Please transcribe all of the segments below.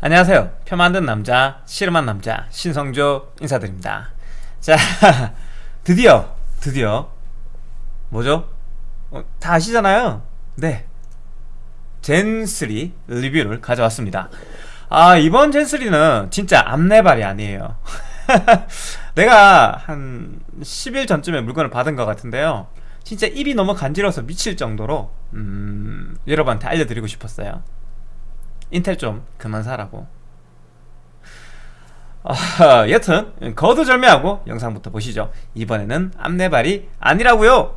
안녕하세요. 표 만든 남자, 씨름한 남자, 신성조 인사드립니다. 자, 드디어, 드디어, 뭐죠? 어, 다 아시잖아요? 네. 젠3 리뷰를 가져왔습니다. 아, 이번 젠3는 진짜 앞내발이 아니에요. 내가 한 10일 전쯤에 물건을 받은 것 같은데요. 진짜 입이 너무 간지러워서 미칠 정도로, 음, 여러분한테 알려드리고 싶었어요. 인텔 좀 그만 사라고. 아, 여튼 거두절미하고 영상부터 보시죠. 이번에는 앞내발이 아니라고요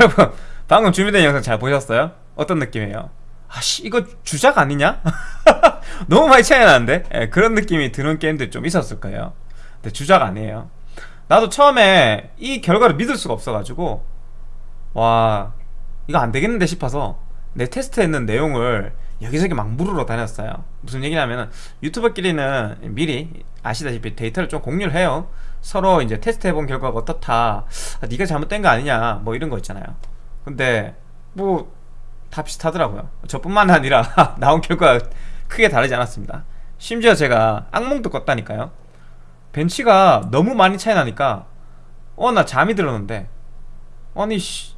여러분 방금 준비된 영상 잘 보셨어요? 어떤 느낌이에요? 아씨 이거 주작 아니냐? 너무 많이 차이 나는데? 예, 그런 느낌이 드는 게임들 좀 있었을 거예요 근데 주작 아니에요 나도 처음에 이 결과를 믿을 수가 없어가지고 와 이거 안 되겠는데 싶어서 내 테스트했는 내용을 여기저기 막 물으러 다녔어요. 무슨 얘기냐면 유튜버끼리는 미리 아시다시피 데이터를 좀 공유를 해요. 서로 이제 테스트해본 결과가 어떻다. 아, 네가 잘못된 거 아니냐. 뭐 이런 거 있잖아요. 근데 뭐 다 비슷하더라고요. 저뿐만 아니라 나온 결과가 크게 다르지 않았습니다. 심지어 제가 악몽도 꿨다니까요. 벤치가 너무 많이 차이 나니까 어 나 잠이 들었는데. 아니 씨.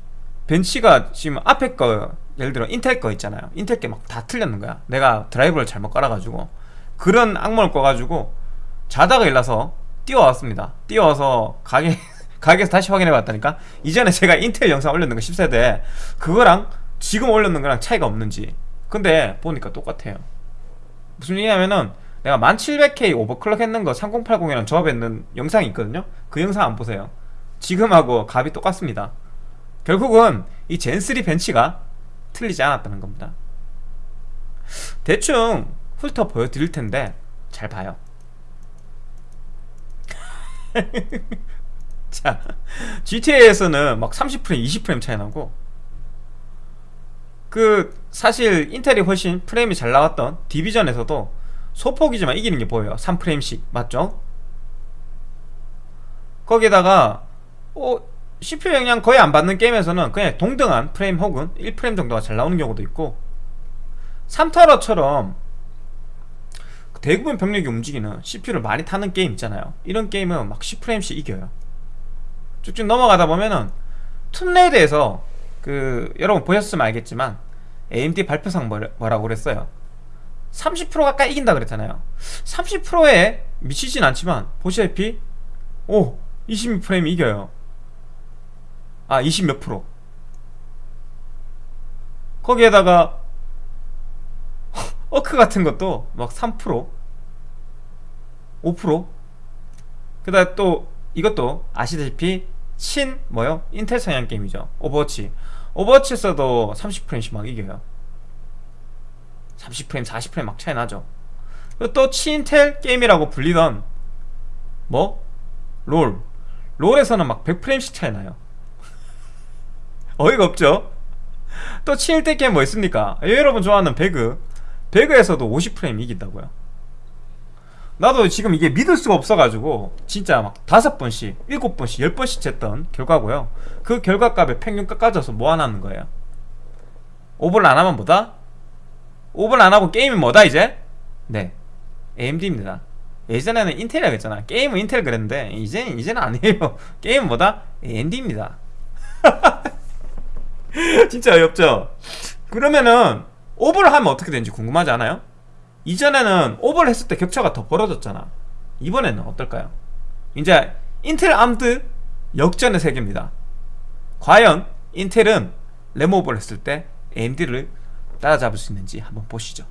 벤치가 지금 앞에 거 예를 들어 인텔 거 있잖아요. 인텔 게 막 다 틀렸는 거야. 내가 드라이브를 잘못 깔아가지고 그런 악몽을 꿔가지고 자다가 일어나서 뛰어왔습니다. 뛰어와서 가게 가게에서 다시 확인해 봤다니까? 이전에 제가 인텔 영상 올렸는 거 10세대 그거랑 지금 올렸는 거랑 차이가 없는지. 근데 보니까 똑같아요. 무슨 얘기냐면은 내가 1700K 오버클럭 했는 거 3080이랑 조합했는 영상이 있거든요. 그 영상 안 보세요. 지금하고 값이 똑같습니다. 결국은 이 젠3 벤치가 틀리지 않았다는 겁니다. 대충 훑어 보여드릴 텐데 잘 봐요. 자 GTA에서는 막 30프레임 20프레임 차이 나고 그 사실 인텔이 훨씬 프레임이 잘 나왔던 디비전에서도 소폭이지만 이기는 게 보여요. 3프레임씩. 맞죠? 거기다가 어, CPU 영향 거의 안 받는 게임에서는 그냥 동등한 프레임 혹은 1프레임 정도가 잘 나오는 경우도 있고 3타러처럼 대부분 병력이 움직이는 CPU를 많이 타는 게임 있잖아요. 이런 게임은 막 10프레임씩 이겨요. 쭉쭉 넘어가다 보면은 툼레이드에서 그 여러분 보셨으면 알겠지만 AMD 발표상 뭐라고 그랬어요? 30% 가까이 이긴다 그랬잖아요. 30%에 미치진 않지만 보시다시피 오 26프레임 이겨요 아 20 몇 프로. 거기에다가 어크 같은 것도 막 3% 5% 그 다음 또 이것도 아시다시피 친 뭐요? 인텔 사양 게임이죠. 오버워치. 오버워치에서도 30프레임씩 막 이겨요. 30프레임 40프레임 막 차이 나죠. 또 치인텔 게임이라고 불리던 뭐? 롤. 롤에서는 막 100프레임씩 차이 나요 어이가 없죠? 또 치인텔 게임 뭐 있습니까? 예, 여러분 좋아하는 배그 배그에서도 50프레임 이긴다고요 나도 지금 이게 믿을 수가 없어가지고 진짜 막 다섯 번씩 일곱 번씩 열 번씩 쟀던 결과고요 그 결과값에 평균값 까져서 뭐하나는 거예요 오버를 안하면 뭐다? 오버를 안하고 게임이 뭐다 이제? 네 AMD입니다 예전에는 인텔이라고 했잖아 게임은 인텔 그랬는데 이제는 이제는 아니에요 게임은 뭐다? AMD입니다 진짜 어렵죠? 그러면은 오버를 하면 어떻게 되는지 궁금하지 않아요? 이전에는 오버를 했을 때 격차가 더 벌어졌잖아 이번에는 어떨까요? 이제 인텔 암드 역전의 세계입니다 과연 인텔은 램오버를 했을 때 AMD를 따라잡을 수 있는지 한번 보시죠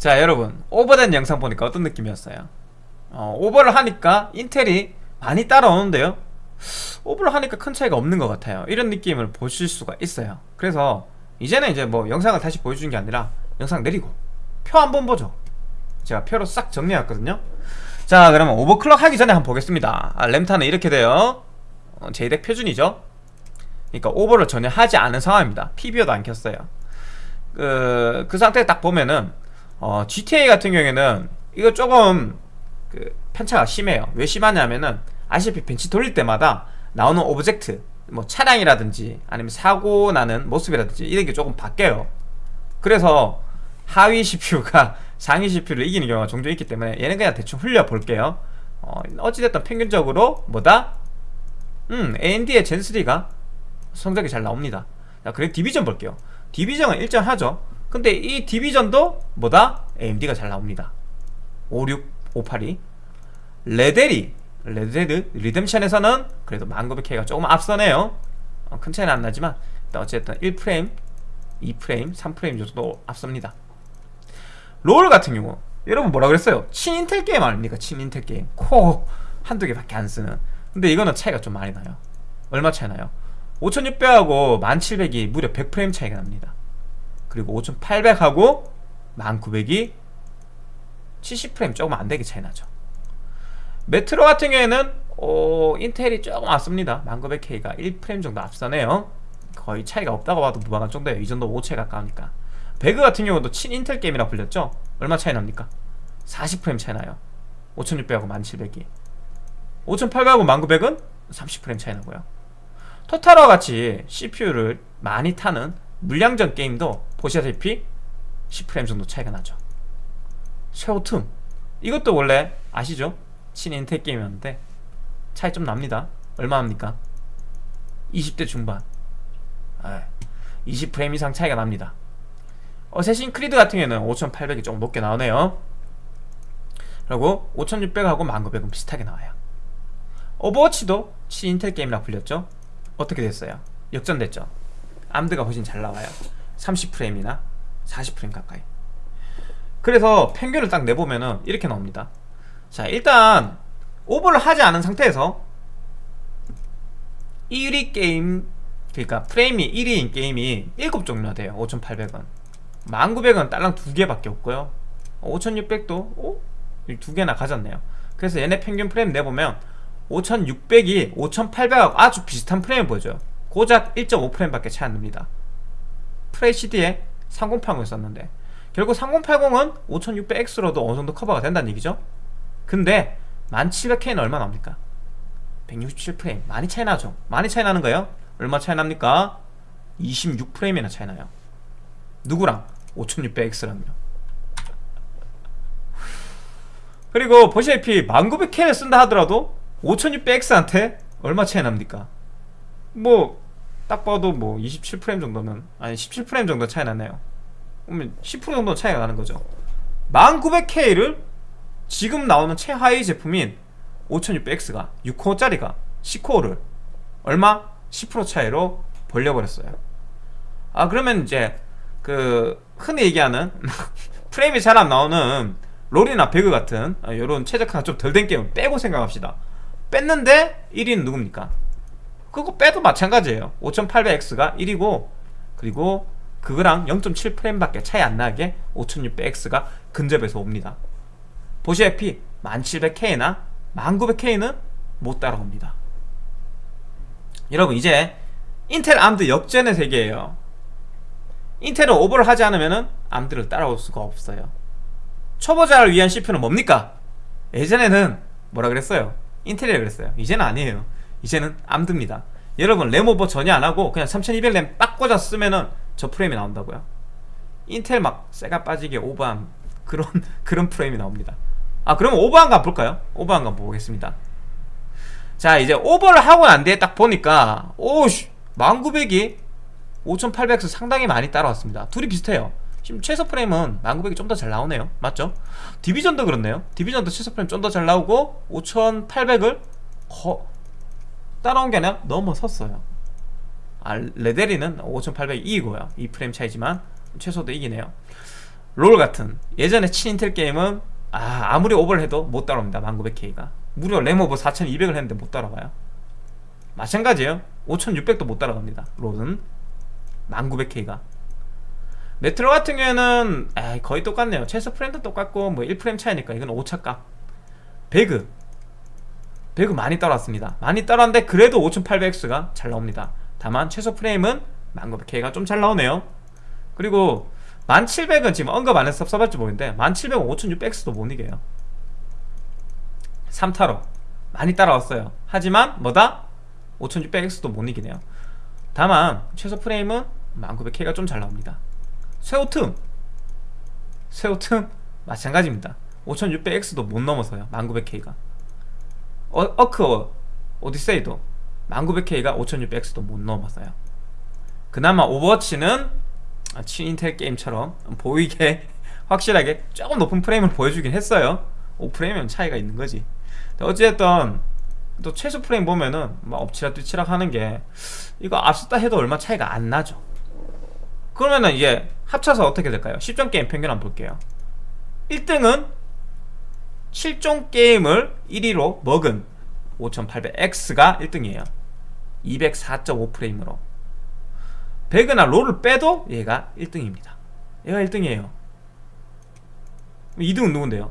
자 여러분. 오버된 영상 보니까 어떤 느낌이었어요? 어, 오버를 하니까 인텔이 많이 따라오는데요? 오버를 하니까 큰 차이가 없는 것 같아요. 이런 느낌을 보실 수가 있어요. 그래서 이제는 이제 뭐 영상을 다시 보여주는 게 아니라 영상 내리고 표 한번 보죠. 제가 표로 싹 정리해왔거든요. 자 그러면 오버클럭 하기 전에 한번 보겠습니다. 아, 램타는 이렇게 돼요. 어, JDEC 표준이죠? 그러니까 오버를 전혀 하지 않은 상황입니다. PBO도 안 켰어요. 그, 그 상태에 딱 보면은 어, GTA 같은 경우에는 이거 조금 그 편차가 심해요. 왜 심하냐면은 아시다시피 벤치 돌릴 때마다 나오는 오브젝트 뭐 차량이라든지 아니면 사고 나는 모습이라든지 이런 게 조금 바뀌어요. 그래서 하위 CPU가 상위 CPU를 이기는 경우가 종종 있기 때문에 얘는 그냥 대충 흘려 볼게요. 어, 어찌됐든 평균적으로 뭐다? 음 AMD의 젠3가 성적이 잘 나옵니다. 자 그리고 디비전 볼게요. 디비전은 일정하죠 근데 이 디비전도 뭐다? AMD가 잘 나옵니다 56, 582 레데리 레드 데드 리뎀션에서는 그래도 1900K가 조금 앞서네요 어, 큰 차이는 안 나지만 어쨌든 1프레임 2프레임 3프레임 정도 앞섭니다 롤 같은 경우 여러분 뭐라 그랬어요? 친인텔 게임 아닙니까? 친인텔 게임 코 한두 개밖에 안 쓰는 근데 이거는 차이가 좀 많이 나요 얼마 차이 나요? 5600하고 1700이 무려 100프레임 차이가 납니다 그리고 5800하고 1900이 70프레임 조금 안되게 차이 나죠. 메트로 같은 경우에는 어, 인텔이 조금 앞섭니다. 1900K가 1프레임 정도 앞서네요. 거의 차이가 없다고 봐도 무방할 정도예요. 이 정도 5채 가까우니까. 배그 같은 경우도 친인텔 게임이라 불렸죠? 얼마 차이 납니까? 40프레임 차이 나요. 5600하고 1700이. 5800하고 1900은 30프레임 차이 나고요. 토탈와 같이 CPU를 많이 타는 물량전 게임도 보시다시피 10프레임 정도 차이가 나죠. 쉐오툼. 이것도 원래 아시죠? 친인텔 게임이었는데 차이 좀 납니다. 얼마 합니까? 20대 중반. 20프레임 이상 차이가 납니다. 어세신 크리드 같은 경우에는 5800이 조금 높게 나오네요. 그리고 5600하고 1900은 비슷하게 나와요. 오버워치도 친인텔 게임이라 불렸죠? 어떻게 됐어요? 역전됐죠 암드가 훨씬 잘 나와요. 30프레임이나 40프레임 가까이. 그래서 평균을 딱 내보면은 이렇게 나옵니다. 자 일단 오버를 하지 않은 상태에서 1위 게임 그러니까 프레임이 1위인 게임이 7종류나 돼요. 5800원. 1900원 딸랑 2개밖에 없고요. 5600도 오? 2개나 가졌네요. 그래서 얘네 평균 프레임 내보면 5600이 5800하고 아주 비슷한 프레임을 보여줘요 고작 1.5프레임밖에 차이 안 납니다 프레시디에 3080을 썼는데 결국 3080은 5600X로도 어느정도 커버가 된다는 얘기죠 근데 1700K는 얼마 나옵니까? 167프레임 많이 차이 나죠 많이 차이 나는 거예요 얼마 차이 납니까? 26프레임이나 차이 나요 누구랑? 5600X랑요 그리고 보시다시피 1900K를 쓴다 하더라도 5600X한테 얼마 차이 납니까? 뭐 딱 봐도 뭐 27프레임 정도는 아니 17프레임 정도 차이 나네요 그러면 10% 정도 차이가 나는 거죠 1900K를 지금 나오는 최하위 제품인 5600X가 6코어짜리가 10코어를 얼마? 10% 차이로 벌려버렸어요 아 그러면 이제 그 흔히 얘기하는 프레임이 잘 안 나오는 롤이나 배그 같은 이런 최적화가 좀 덜 된 게임 빼고 생각합시다 뺐는데 1위는 누굽니까? 그거 빼도 마찬가지예요. 5800X가 1위고 그리고 그거랑 0.7프레임밖에 차이 안 나게 5600X가 근접해서 옵니다. 보시다시피 1700K나 1900K는 못 따라옵니다. 여러분 이제 인텔 암드 역전의 세계예요. 인텔은 오버를 하지 않으면 암드를 따라올 수가 없어요. 초보자를 위한 CPU는 뭡니까? 예전에는 뭐라 그랬어요? 인텔이라 그랬어요. 이제는 아니에요 이제는 암드입니다. 여러분 램 오버 전혀 안하고 그냥 3200램 딱 꽂아 쓰면은 저 프레임이 나온다고요? 인텔 막 쇠가 빠지게 오버한 그런 그런 프레임이 나옵니다. 아 그러면 오버한 거 볼까요? 오버한 거 보겠습니다. 자 이제 오버를 하고 난 뒤에 딱 보니까 OC 1900이 5800에서 상당히 많이 따라왔습니다. 둘이 비슷해요. 지금 최소 프레임은 1900이 좀 더 잘 나오네요. 맞죠? 디비전도 그렇네요. 디비전도 최소 프레임 좀 더 잘 나오고 5800을 거... 따라온 게 아니라 넘어섰어요. 아, 레데리는 5800 이기고요. 2프레임 차이지만 최소도 이기네요. 롤 같은 예전에 친인텔 게임은 아, 아무리 오버를 해도 못 따라옵니다. 1900K가. 무려 램오버 4200을 했는데 못 따라가요. 마찬가지예요. 5600도 못 따라갑니다. 롤은 1900K가. 메트로 같은 경우에는 에이, 거의 똑같네요. 최소 프레임도 똑같고 뭐 1프레임 차이니까 이건 오차값. 배그 배그 많이 따라왔습니다. 많이 따라왔는데 그래도 5800X가 잘 나옵니다. 다만 최소 프레임은 1900K가 좀 잘 나오네요. 그리고 1700은 지금 언급 안 해서 써봤지 모르겠는데 1700은 5600X도 못 이겨요. 3타로 많이 따라왔어요. 하지만 뭐다? 5600X도 못 이기네요. 다만 최소 프레임은 1900K가 좀 잘 나옵니다. 쇠오틈! 섀오툼 마찬가지입니다. 5600X도 못 넘어서요. 1900K가 어, 어크 오디세이도. 1900K가 5600X도 못 넘어서요. 그나마 오버워치는 친인텔 게임처럼 보이게 확실하게 조금 높은 프레임을 보여주긴 했어요. 5프레임이면 차이가 있는 거지. 어찌됐든 또 최소 프레임 보면은 막 엎치락 뒤치락 하는 게 이거 앞섰다 해도 얼마 차이가 안 나죠. 그러면은 이게 합쳐서 어떻게 될까요? 10종 게임 평균 한번 볼게요. 1등은 7종 게임을 1위로 먹은 5800X가 1등이에요. 204.5프레임으로. 배그나 롤을 빼도 얘가 1등입니다. 얘가 1등이에요. 2등은 누군데요?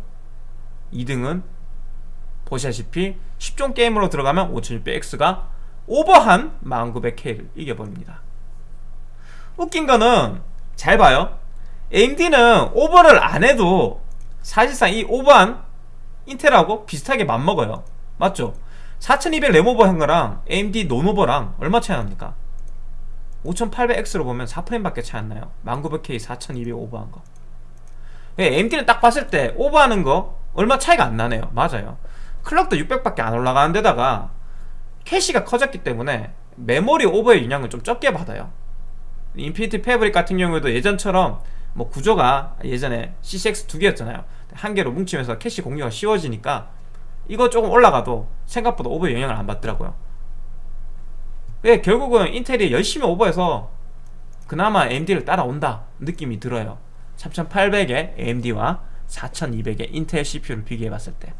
2등은 보시다시피 10종 게임으로 들어가면 5600X가 오버한 1900K를 이겨버립니다. 웃긴 거는 잘 봐요. AMD는 오버를 안 해도 사실상 이 오버한 인텔하고 비슷하게 맞먹어요. 맞죠? 4200 램오버 한 거랑 AMD 논오버랑 얼마 차이 납니까? 5800X로 보면 4프레임 밖에 차이 안 나요. 1900K 4200 오버한 거. AMD는 딱 봤을 때 오버하는 거 얼마 차이가 안 나네요. 맞아요. 클럭도 600밖에 안 올라가는 데다가 캐시가 커졌기 때문에 메모리 오버의 영향을 좀 적게 받아요. 인피니티 패브릭 같은 경우에도 예전처럼 뭐 구조가 예전에 CCX 두 개였잖아요 한 개로 뭉치면서 캐시 공유가 쉬워지니까 이거 조금 올라가도 생각보다 오버의 영향을 안 받더라고요. 왜 결국은 인텔이 열심히 오버해서 그나마 AMD를 따라온다 느낌이 들어요. 3800의 AMD와 4200의 인텔 CPU를 비교해봤을 때.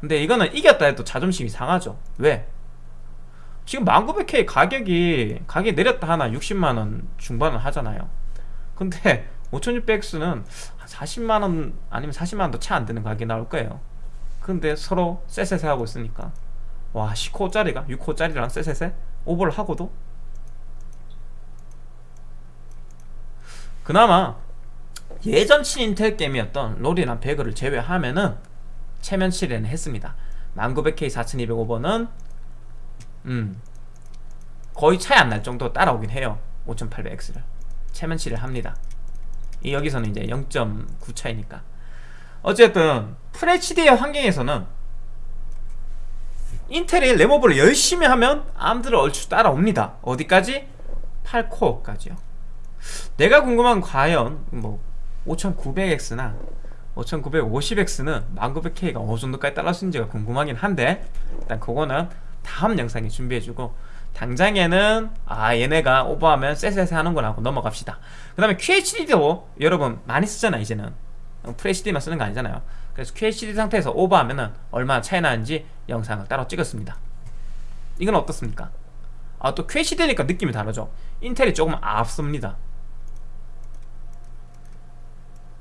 근데 이거는 이겼다 해도 자존심이 상하죠. 왜? 지금 1900K 가격이 가격이 내렸다 하나 60만원 중반은 하잖아요. 근데 5600X는 40만원 아니면 40만원도 차 안되는 가격이 나올 거예요. 근데 서로 쎄쎄쎄 하고 있으니까. 와 10호짜리가? 6호짜리랑 쎄쎄쎄? 오버를 하고도? 그나마 예전 친인텔 게임이었던 롤이랑 배그를 제외하면은 체면 치레는 했습니다. 1900K 4200오버는 음 거의 차이 안 날 정도 따라오긴 해요. 5800X를. 체면 치를 합니다. 이 여기서는 이제 0.9 차이니까. 어쨌든 FHD의 환경에서는 인텔이 램오버를 열심히 하면 암들을 얼추 따라옵니다. 어디까지? 8코어까지요. 내가 궁금한 건 과연 뭐 5900X나 5950X는 1900K가 어느 정도까지 따라올수있는지가 궁금하긴 한데 일단 그거는 다음 영상에 준비해주고 당장에는 아 얘네가 오버하면 쎄쎄쎄 하는구나 하고 넘어갑시다. 그 다음에 QHD도 여러분 많이 쓰잖아 이제는. FHD만 쓰는 거 아니잖아요. 그래서 QHD 상태에서 오버하면 은 얼마나 차이 나는지 영상을 따로 찍었습니다. 이건 어떻습니까? 아 또 QHD니까 느낌이 다르죠. 인텔이 조금 앞섭니다.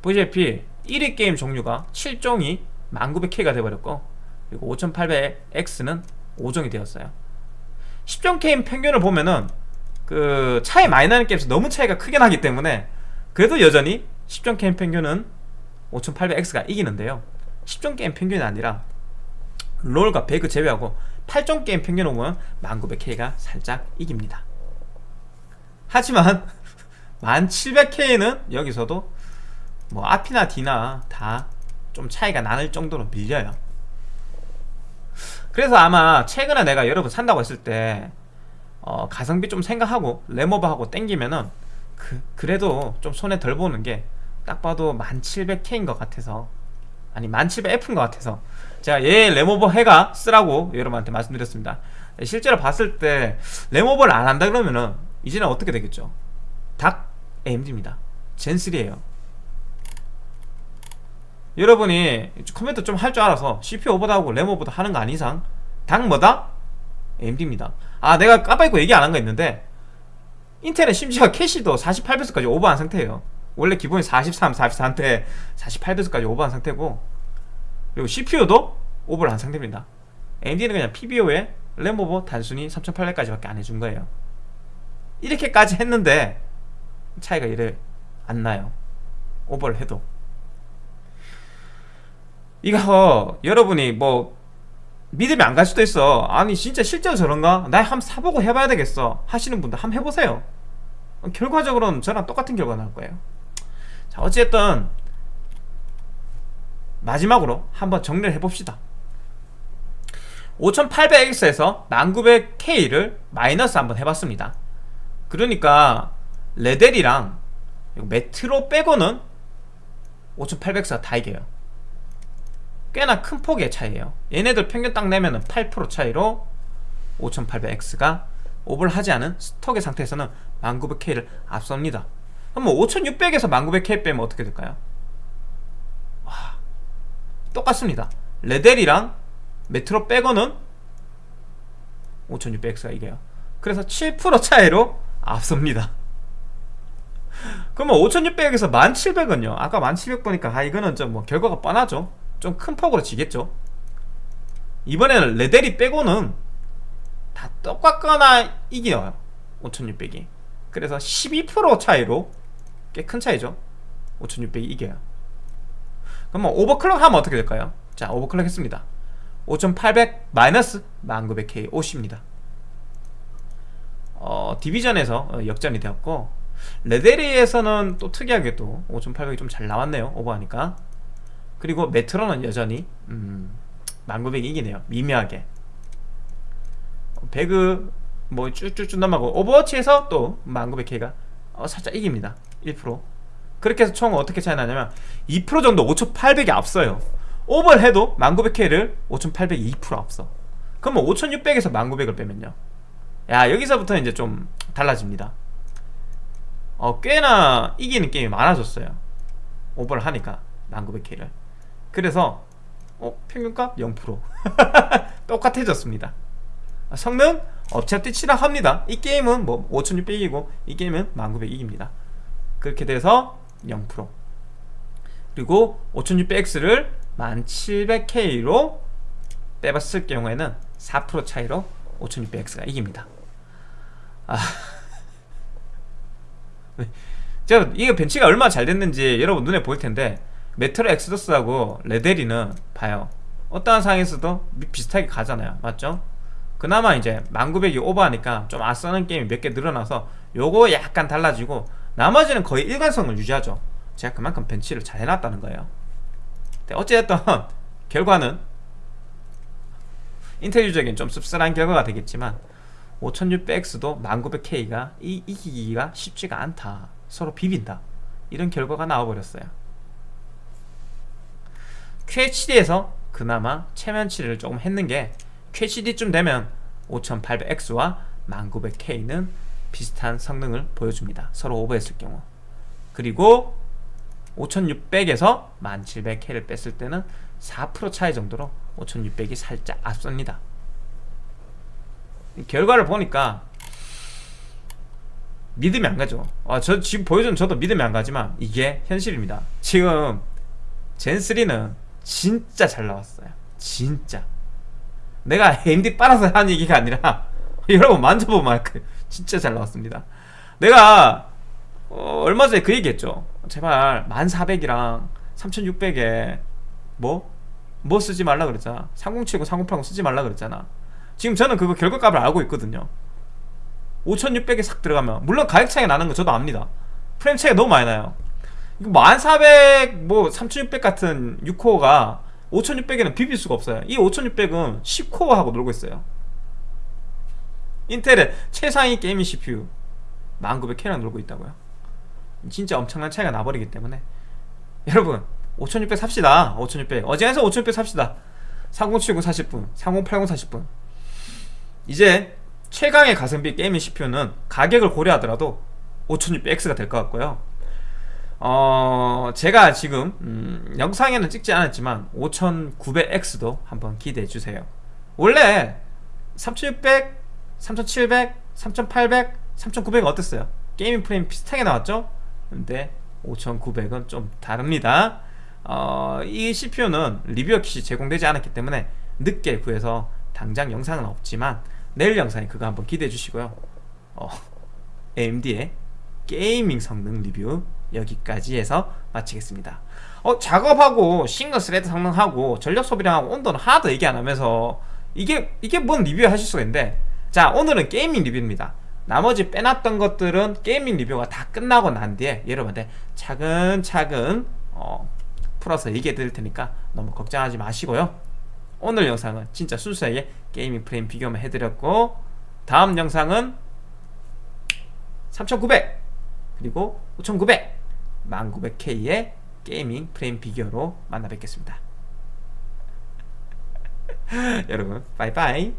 보시다시피 1위 게임 종류가 7종이 1900K가 돼버렸고 그리고 5800X는 5종이 되었어요 10종 게임 평균을 보면은 그 차이 많이 나는 게임에서 너무 차이가 크게 나기 때문에 그래도 여전히 10종 게임 평균은 5800X가 이기는데요. 10종 게임 평균이 아니라 롤과 배그 제외하고 8종 게임 평균을 보면 1900K가 살짝 이깁니다. 하지만 1700K는 여기서도 뭐 앞이나 뒤나 다 좀 차이가 나는 정도로 밀려요 그래서 아마 최근에 내가 여러분 산다고 했을 때 어, 가성비 좀 생각하고 램오버하고 땡기면은 그, 그래도 좀 손에 덜 보는 게 딱 봐도 1700K인 것 같아서 아니 1700F인 것 같아서. 제가 얘 램오버 해가 쓰라고 여러분한테 말씀드렸습니다. 실제로 봤을 때 램오버를 안 한다 그러면은 이제는 어떻게 되겠죠? 닥 AMD입니다. 젠3에요 여러분이 컴퓨터 좀 할 줄 알아서 CPU 오버다하고 램 오버다 하는 거 아닌 이상 당 뭐다? AMD입니다. 아 내가 깜빡이고 얘기 안 한 거 있는데 인텔은 심지어 캐시도 48배수까지 오버한 상태예요. 원래 기본이 43, 44인데 48배수까지 오버한 상태고 그리고 CPU도 오버를 한 상태입니다. AMD는 그냥 PBO에 램 오버 단순히 3800까지밖에 안 해준 거예요. 이렇게까지 했는데 차이가 이래 안 나요. 오버를 해도 이거 여러분이 뭐 믿음이 안 갈 수도 있어. 아니 진짜 실제로 저런가? 나 한번 사보고 해봐야 되겠어. 하시는 분들 한번 해보세요. 결과적으로는 저랑 똑같은 결과 나올 거예요. 자 어쨌든 마지막으로 한번 정리를 해봅시다. 5800X에서 1900K를 마이너스 한번 해봤습니다. 그러니까 레델이랑 메트로 빼고는 5800X가 다 이겨요 꽤나 큰 폭의 차이에요. 얘네들 평균 딱 내면은 8% 차이로 5800X가 오버를 하지 않은 스톡의 상태에서는 1900K를 앞섭니다. 그럼 뭐 5600에서 1900K 빼면 어떻게 될까요? 와 똑같습니다. 레델이랑 메트로 빼고는 5600X가 이겨요. 그래서 7% 차이로 앞섭니다. 그러면 5600에서 1700은요? 아까 1700 보니까 아 이거는 좀 뭐 결과가 뻔하죠 좀 큰 폭으로 지겠죠. 이번에는 레델이 빼고는 다 똑같거나 이겨요 5600이. 그래서 12% 차이로 꽤 큰 차이죠. 5600이 이겨요. 그러면 오버클럭 하면 어떻게 될까요? 자 오버클럭 했습니다. 5800 마이너스 1900K 50입니다. 어, 디비전에서 어, 역전이 되었고 레데리에서는 또 특이하게 또 5800이 좀 잘 나왔네요 오버하니까 그리고 메트로는 여전히 음, 1900이 이기네요. 미묘하게. 배그 뭐 쭉쭉쭉 넘어가고 오버워치에서 또 1900K가 어, 살짝 이깁니다. 1% 그렇게 해서 총 어떻게 차이 나냐면 2% 정도 5800이 앞서요. 오버를 해도 1900K를 5800이 2% 앞서. 그러면 5600에서 1900을 빼면요. 야 여기서부터 이제 좀 달라집니다. 어 꽤나 이기는 게임이 많아졌어요. 오버를 하니까 1900K를 그래서 어 평균값 0% 똑같아졌습니다. 성능 어차피 치락 합니다. 이 게임은 뭐 5600이고 이 게임은 1900 이깁니다. 그렇게 돼서 0% 그리고 5600X를 1700K로 빼봤을 경우에는 4% 차이로 5600X가 이깁니다. 아... 네. 제가 이게 벤치가 얼마나 잘 됐는지 여러분 눈에 보일 텐데 메트로 엑스더스하고 레데리는 봐요. 어떠한 상황에서도 비슷하게 가잖아요. 맞죠? 그나마 이제 1900이 오버하니까 좀 아싸는 게임이 몇 개 늘어나서 요거 약간 달라지고 나머지는 거의 일관성을 유지하죠. 제가 그만큼 벤치를 잘 해놨다는 거예요. 어찌됐든 결과는 인텔 유저에겐 좀 씁쓸한 결과가 되겠지만 5600X도 1900K가 이, 이기기가 쉽지가 않다. 서로 비빈다. 이런 결과가 나와버렸어요 QHD에서 그나마 체면치를 조금 했는 게 QHD쯤 되면 5800X와 1900K는 비슷한 성능을 보여줍니다. 서로 오버했을 경우. 그리고 5600에서 1700K를 뺐을 때는 4% 차이 정도로 5600이 살짝 앞섭니다. 결과를 보니까 믿음이 안 가죠. 아, 저 지금 보여준 저도 믿음이 안 가지만 이게 현실입니다. 지금 젠3는 진짜 잘 나왔어요. 진짜. 내가 AMD 빨아서 한 얘기가 아니라 여러분 만져보면 알그 진짜 잘 나왔습니다. 내가 어, 얼마 전에 그 얘기했죠. 제발 1400이랑 3600에 뭐? 뭐 쓰지 말라 그랬잖아. 3070, 3080 쓰지 말라 그랬잖아. 지금 저는 그거 결과값을 알고 있거든요. 5600에 싹 들어가면. 물론 가격 차이가 나는 거 저도 압니다. 프레임 차이가 너무 많이 나요 이거 1400, 뭐 3600 같은 6코어가 5600에는 비빌 수가 없어요. 이 5600은 10코어하고 놀고 있어요. 인텔의 최상위 게이밍 CPU 1900K랑 놀고 있다고요. 진짜 엄청난 차이가 나버리기 때문에. 여러분 5600 삽시다. 5600 어제에서 5600 삽시다. 3070 40분 3080 40분. 이제 최강의 가성비 게이밍 CPU는 가격을 고려하더라도 5600X가 될 것 같고요 어, 제가 지금 음, 영상에는 찍지 않았지만 5900X도 한번 기대해 주세요. 원래 3600, 3700, 3800, 3900 어땠어요? 게이밍 프레임 비슷하게 나왔죠? 근데 5900은 좀 다릅니다. 어, 이 CPU는 리뷰어 킷이 제공되지 않았기 때문에 늦게 구해서 당장 영상은 없지만 내일 영상에 그거 한번 기대해 주시고요. 어, AMD의 게이밍 성능 리뷰 여기까지 해서 마치겠습니다. 어, 작업하고 싱글 스레드 성능하고 전력 소비량 하고 온도는 하나도 얘기 안 하면서 이게 이게 뭔 리뷰 하실 수가 있는데 자 오늘은 게이밍 리뷰입니다. 나머지 빼놨던 것들은 게이밍 리뷰가 다 끝나고 난 뒤에 여러분한테 차근차근 어, 풀어서 얘기해 드릴 테니까 너무 걱정하지 마시고요. 오늘 영상은 진짜 순수하게 게이밍 프레임 비교만 해드렸고 다음 영상은 3900 그리고 5900 1900K의 게이밍 프레임 비교로 만나 뵙겠습니다. 여러분 빠이빠이